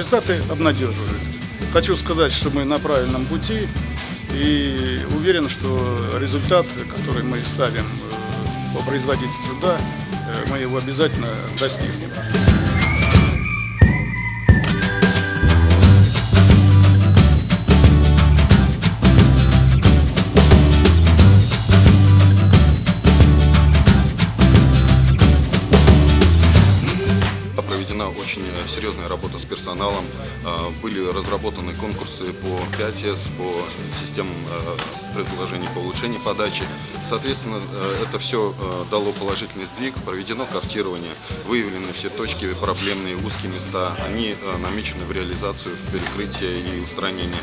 результаты обнадеживают. Хочу сказать, что мы на правильном пути и уверен, что результат, который мы ставим э, по производительству труда, э, мы его обязательно достигнем. Проведена очень серьезная работа с персоналом. А, Были разработаны конкурсы по 5С, по системам э, предложений по улучшению подачи. Соответственно, э, это все э, дало положительный сдвиг, проведено картирование, выявлены все точки проблемные, узкие места. Они э, намечены в реализацию, в перекрытие и устранение.